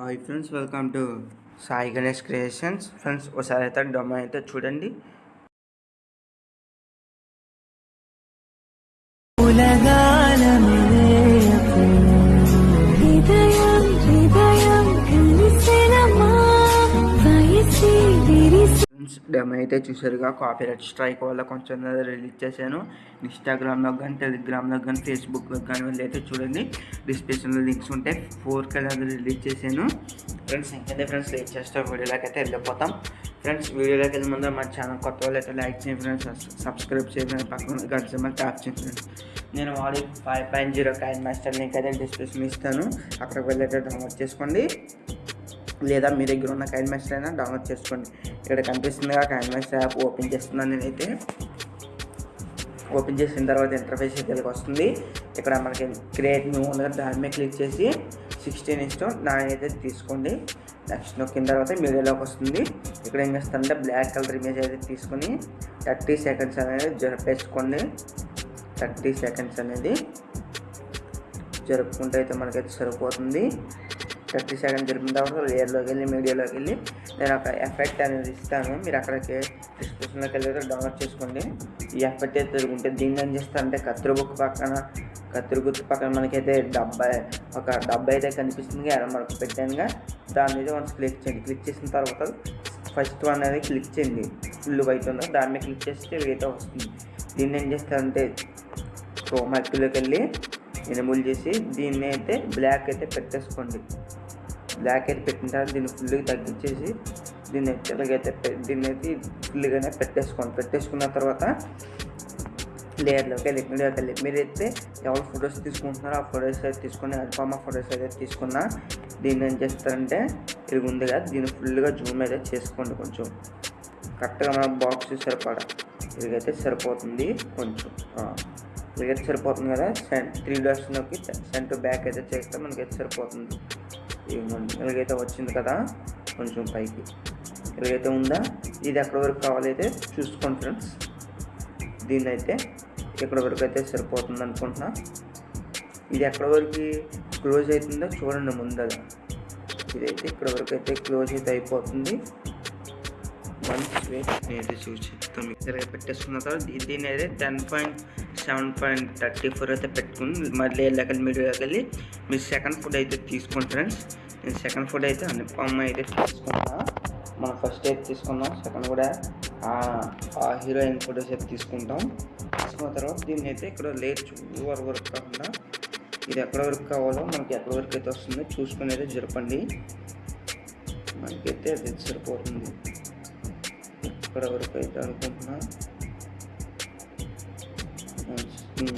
Hi friends welcome to Sai Ganesh creations. Friends ఒకసారి అయితే డొమ్మ అయితే చూడండి. డెమో అయితే చూసారుగా కాపీరైట్ స్ట్రైక్ వల్ల కొంచెం రిలీజ్ చేశాను. ఇన్స్టాగ్రామ్లో కానీ టెలిగ్రామ్లో కానీ ఫేస్బుక్లో కానీ వెళ్ళి అయితే చూడండి. డిస్క్రిప్షన్లో లింక్స్ ఉంటాయి ఫోర్ కలర్ రిలీజ్ చేశాను. ఫ్రెండ్స్ ఇంకైతే ఫ్రెండ్స్ లేట్ చేస్తే వీడియోలోకి అయితే వెళ్ళిపోతాం. ఫ్రెండ్స్ వీడియోలోకి వెళ్ళే ముందు మా ఛానల్ కొత్త వాళ్ళు అయితే లైక్ చేయండి ఫ్రెండ్స్ సబ్స్క్రైబ్ చేయండి. పక్కన గంట సింబల్ ట్యాప్ చేయండి ఫ్రెండ్స్ నేను వాడి five point zero coin master link అయితే డిస్క్రిప్షన్ ఇస్తాను. అక్కడికి వెళ్ళి అయితే డౌన్లోడ్ చేసుకోండి. లేదా మీ దగ్గర ఉన్న కైన్ మాస్టర్ అయినా డౌన్లోడ్ చేసుకోండి. ఇక్కడ కనిపిస్తుందిగా కైన్ మాస్టర్ యాప్ ఓపెన్ చేస్తున్నాను నేనైతే. ఓపెన్ చేసిన తర్వాత ఇంటర్ఫేస్ ఇక్కడికి వస్తుంది. ఇక్కడ మనకి క్రియేట్ న్యూ ఉంది దాని మీద క్లిక్ చేసి సిక్స్టీన్ ఇష్టం దాని అయితే తీసుకోండి. నెక్స్ట్ నొక్కిన తర్వాత మీడియాలోకి వస్తుంది. ఇక్కడ ఏం చేస్తారంటే బ్లాక్ కలర్ ఇమేజ్ అయితే తీసుకొని థర్టీ సెకండ్స్ అనేది జరిపేసుకోండి. థర్టీ సెకండ్స్ అనేది జరుపుకుంటే అయితే మనకైతే సరిపోతుంది. థర్టీ సెకండ్ జరిపిన తర్వాత లేయర్లోకి వెళ్ళి మీడియాలోకి వెళ్ళి నేను ఒక ఎఫెక్ట్ అనేది ఇస్తాను. మీరు అక్కడికి డిస్క్రిప్షన్లోకి వెళ్ళి డౌన్లోడ్ చేసుకోండి. ఈ ఎఫెక్ట్ అయితే తిరుగుంటే దీన్ని ఏం చేస్తారంటే కత్తిరి బుక్ పక్కన కత్తిరి గుర్తు పక్కన మనకైతే డబ్బా ఒక డబ్బా అయితే కనిపిస్తుంది. ఎర్ర మనకు పెట్టానుగా. దాని మీద వన్స్ క్లిక్ చేయండి. క్లిక్ చేసిన తర్వాత ఫస్ట్ వన్ అనేది క్లిక్ చేయండి. ఫుల్ వైట్ ఉందో దాని మీద క్లిక్ చేస్తే వేట వస్తుంది. దీన్ని ఏం చేస్తారంటే క్రోమాక్లోకి వెళ్ళి ఎనబుల్ చేసి దీన్ని అయితే బ్లాక్ అయితే పెట్టేసుకోండి. బ్లాక్ అయితే పెట్టిన తర్వాత దీన్ని ఫుల్గా తగ్గించేసి దీన్ని అయితే ఇలాగైతే దీన్ని అయితే ఫుల్గానే పెట్టేసుకోండి. పెట్టేసుకున్న తర్వాత లేయర్లోకి వెళ్ళి మీడియాకి వెళ్ళి. మీరైతే ఎవరు ఫొటోస్ తీసుకుంటున్నారో ఆ ఫొటోస్ అయితే తీసుకుని అల్ఫామా ఫొటోస్ అయితే తీసుకున్నా దీన్ని ఏం చేస్తారంటే ఇది ఉంది కదా దీన్ని ఫుల్గా జూమ్ అయితే చేసుకోండి కొంచెం. కరెక్ట్గా మన బాక్స్ సరిపడా. ఇదిగైతే సరిపోతుంది కొంచెం. ఆ. సరిపోతుంది కదా? సెంట్ త్రీ నొక్కి సెంటర్ బ్యాక్ అయితే చేస్తే మనకి అయితే సరిపోతుంది. ఇలాగైతే వచ్చింది కదా? కొంచెం పైకి. ఇలాగైతే ఉందా? ఇది ఎక్కడ వరకు కావాలైతే చూసుకోండి ఫ్రెండ్స్. దీన్ని అయితే ఇక్కడ వరకు అయితే సరిపోతుంది అనుకుంటున్నా. ఇది ఎక్కడ వరకు క్లోజ్ అవుతుందో చూడండి ముందర. ఇదైతే ఇక్కడ వరకు అయితే క్లోజ్ అయితే అయిపోతుంది. వన్స్ వెయిట్ నేనైతే చూసి చెప్తాను. పెట్టేసుకున్న తర్వాత దీన్ని అయితే ten point seven point thirty four అయితే పెట్టుకుని మళ్ళీ వెళ్ళాక మీరు వెళ్ళి మీరు సెకండ్ ఫుడ్ అయితే తీసుకోండి ఫ్రెండ్స్ నేను సెకండ్ ఫుడ్ అయితే అనుపమ్మ అయితే తీసుకున్నా. మనం ఫస్ట్ అయితే తీసుకున్నాం సెకండ్ కూడా ఆ- ఆ హీరోయిన్ ఫొటోస్ అయితే తీసుకుంటాం. తీసుకున్న తర్వాత దీన్ని అయితే ఇక్కడ లేట్ వరకు వరకు కాకుండా ఇది ఎక్కడ వరకు కావాలో మనకి ఎక్కడ వరకు అయితే వస్తుందో చూసుకుని అయితే జరపండి. మనకైతే అది సరిపోతుంది. ఇక్కడ వరకు అయితే అనుకుంటున్నా. Hmm.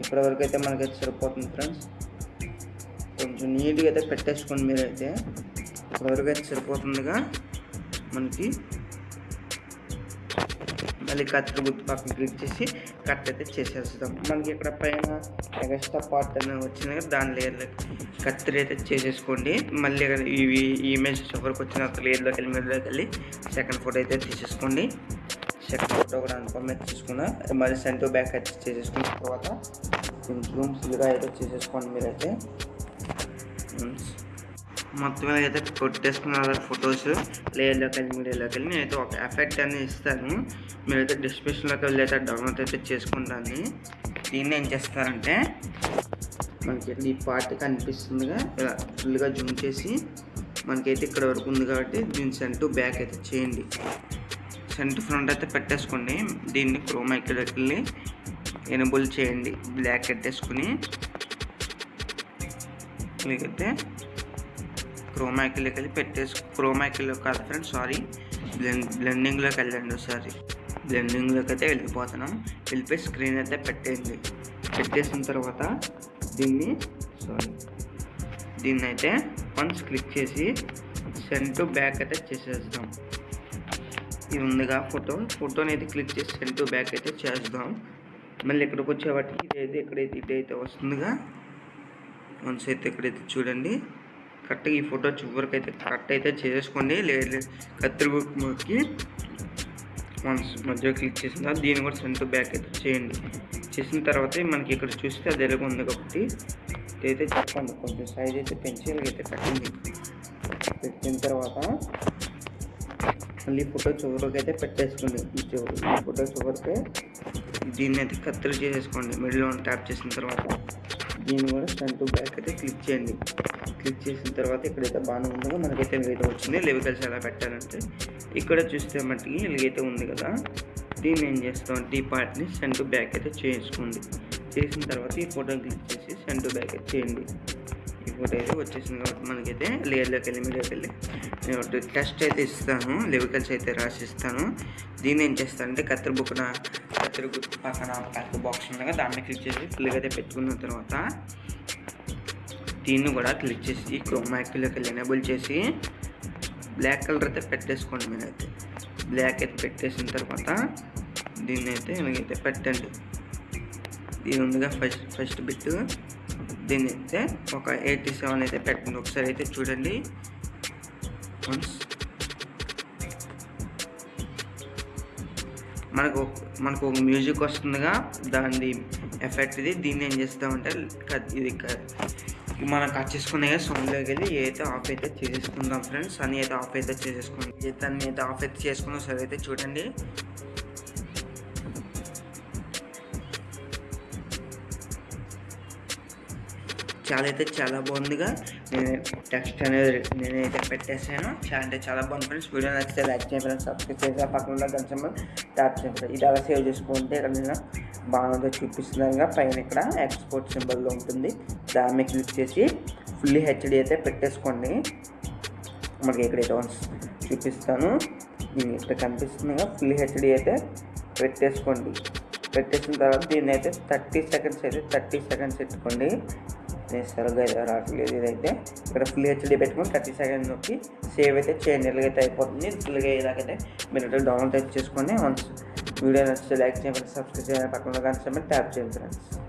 ఇప్పటివరకు ఇక్కడ వరకు అయితే మనకైతే సరిపోతుంది ఫ్రెండ్స్ కొంచెం నీట్గా అయితే పెట్టేసుకోండి మీరైతే. ఇప్పటివరకు అయితే సరిపోతుందిగా మనకి. మళ్ళీ కత్తిరి గుర్తు పక్కన క్లిక్ చేసి కట్ అయితే చేసేస్తాం. మనకి ఇక్కడ పైన ఎక్స్ట్రా పార్ట్ అనేది వచ్చింది కదా దాని లేయర్లోకి కత్తిరి అయితే చేసేసుకోండి. మళ్ళీ ఇక్కడ ఇవి ఈ ఇమేజ్ ఎవరికి వచ్చిన లేయర్లోకి వెళ్ళి మీదలోకి వెళ్ళి సెకండ్ ఫోటో అయితే తీసేసుకోండి. సెకండ్ ఫోటో కూడా అన్ఫర్మేట్ చేసుకున్నా. మరి సెంటర్ బ్యాక్ అయితే చేసేసుకున్న తర్వాత జూమ్ ఫుల్గా అయితే చేసేసుకోండి మీరైతే. Hmm. మొత్తం అయితే కొట్టేసుకున్నారు ఫొటోస్ లేయర్లోకి వెళ్ళి మీడియాలోకి వెళ్ళి నేనైతే ఒక ఎఫెక్ట్ అనేది ఇస్తాను. మీరైతే డిస్క్రిప్షన్లోకి వెళ్ళి అయితే డౌన్లోడ్ అయితే చేసుకుంటాను. దీన్ని ఏం చేస్తారంటే మనకి ఈ పార్ట్ కనిపిస్తుందిగా ఇలా ఫుల్గా జూమ్ చేసి మనకైతే ఇక్కడ వరకు ఉంది కాబట్టి దీని సెంటు బ్యాక్ అయితే చేయండి. సెంటర్ ఫ్రంట్ అయితే పెట్టేసుకోండి దీన్ని క్రోమా ఇక్కడికి వెళ్ళి ఎనబుల్ చేయండి. బ్లాక్ పెట్టేసుకుని మీకైతే క్రోమాకిల్లోకి వెళ్ళి పెట్టేసి క్రోమాకిల్లో కాదు ఫ్రెండ్స్ సారీ బ్లెండ్ బ్లెండింగ్లోకి వెళ్ళండి ఒకసారి. బ్లెండింగ్లోకి అయితే వెళ్ళిపోతున్నాం. వెళ్ళిపోయి స్క్రీన్ అయితే పెట్టేయండి. పెట్టేసిన తర్వాత దీన్ని సారీ దీన్ని అయితే వన్స్ క్లిక్ చేసి సెంటు టు బ్యాక్ అయితే చేసేస్తాం ఇది ఉందిగా ఫోటో. ఫోటోని అయితే క్లిక్ చేసి సెండ్ టు బ్యాక్ అయితే చేద్దాం మళ్ళీ ఇక్కడికి వచ్చేవాటికి ఇదైతే ఇక్కడైతే ఇదైతే వస్తుందిగా. వన్స్ అయితే ఇక్కడైతే చూడండి. కరెక్ట్గా ఈ ఫోటో చివరికి అయితే కరెక్ట్ అయితే చేసుకోండి. లేదు కత్తిరికి వన్స్ మధ్యలో క్లిక్ చేసిన తర్వాత దీన్ని కూడా సెంటర్ బ్యాక్ అయితే చేయండి. చేసిన తర్వాత మనకి ఇక్కడ చూస్తే అది ఎలాగ ఉంది కాబట్టి ఇదైతే చెప్పండి. కొంచెం సైజ్ అయితే పెంచి అయితే కట్టింది. పెట్టిన తర్వాత మళ్ళీ ఫోటో చివరికి అయితే పెట్టేసుకోండి. ఈ చివరి ఈ ఫోటో చివరికి దీన్ని అయితే కత్తిరి చేసేసుకోండి. మిడిల్లో ట్యాప్ చేసిన తర్వాత దీన్ని కూడా ఫ్రంట్ బ్యాక్ అయితే క్లిక్ చేయండి. క్లిక్ చేసిన తర్వాత ఇక్కడైతే బాగానే ఉందో మనకైతే ఇలాగైతే వచ్చింది. లెవికల్స్ ఎలా పెట్టాలంటే ఇక్కడ చూస్తే మట్టికి ఇలాగైతే ఉంది కదా. దీన్ని ఏం చేస్తామంటే ఈ పార్ట్ని సెంటు బ్యాక్ అయితే చేసుకోండి చేసిన తర్వాత ఈ ఫోటోని క్లిక్ చేసి సెంటు బ్యాక్ అయితే చేయండి. ఈ ఫోటో అయితే వచ్చేసింది. కాబట్టి మనకైతే లేయర్లోకి వెళ్ళి మీడియాకి వెళ్ళి నేను ఒకటి టెస్ట్ అయితే ఇస్తాను. లెవికల్స్ అయితే రాసిస్తాను. దీన్ని ఏం చేస్తానంటే కత్తెర బుక్న కత్తెర గుర్తు పక్కన కత్తెర బాక్స్ ఉండగా దాన్ని క్లిక్ చేసి ఫుల్గా అయితే పెట్టుకున్న తర్వాత దీన్ని కూడా క్లిక్ చేసి క్రోమాక్లోకి వెళ్ళి ఎనేబుల్ చేసి బ్లాక్ కలర్ అయితే పెట్టేసుకోండి మీరైతే. బ్లాక్ అయితే పెట్టేసిన తర్వాత దీన్ని అయితే ఇలాగైతే పెట్టండి. దీని ఉందిగా ఫస్ట్ ఫస్ట్ బిట్ దీన్ని అయితే ఒక ఎయిటీ సెవెన్ అయితే పెట్టండి. ఒకసారి అయితే చూడండి. వన్స్ మనకు మనకు ఒక మ్యూజిక్ వస్తుందిగా దాని ఎఫెక్ట్ ఇది దీన్ని ఏం చేస్తామంటే ఇది మనం కట్ చేసుకునే సౌండ్లోకి వెళ్ళి ఏదైతే ఆఫ్ అయితే చేసేసుకుందాం ఫ్రెండ్స్ అని అయితే ఆఫ్ అయితే చేసేసుకుందాం. దాన్ని అయితే ఆఫ్ అయితే చేసుకుందాం సరే అయితే చూడండి. చాలా అయితే చాలా బాగుందిగా. నేను టెక్స్ట్ అనేది నేనైతే పెట్టేసాను చాలా అంటే చాలా బాగుంది ఫ్రెండ్స్ వీడియో నచ్చితే లైక్ చేయండి సబ్స్క్రైబ్ చేసి పక్కన ఉన్న గంట ట్యాప్ చేయండి ఇది అలా సేవ్ చేసుకుంటే ఇక్కడ నేను బాగుందో చూపిస్తున్నాను పైన ఇక్కడ ఎక్స్పోర్ట్ సింబల్లో ఉంటుంది. దాని మీద క్లిక్ చేసి ఫుల్లీ హెచ్డి అయితే పెట్టేసుకోండి. మనకి ఎక్కడైతే వన్స్ చూపిస్తాను. ఇక్కడ కనిపిస్తుందిగా. ఫుల్ హెచ్డి అయితే పెట్టేసుకోండి. పెట్టేసిన తర్వాత దీన్ని అయితే థర్టీ సెకండ్స్ అయితే థర్టీ సెకండ్స్ పెట్టుకోండి. నేను సరిగ్గా అయితే రావట్లేదు. ఇదైతే ఇక్కడ ఫుల్ హెచ్డి పెట్టుకొని థర్టీ సెకండ్స్ నొక్కి సేవ్ అయితే చేయండి ఎలాగైతే అయిపోతుంది. ఫుల్గా ఇలాగైతే మీరు అయితే డౌన్లోడ్ అయితే చేసుకొని వన్స్ వీడియో నచ్చితే లైక్ చేయండి సబ్స్క్రైబ్ చేయాలి పక్కన కానీ ట్యాప్ చేయండి ఫ్రెండ్స్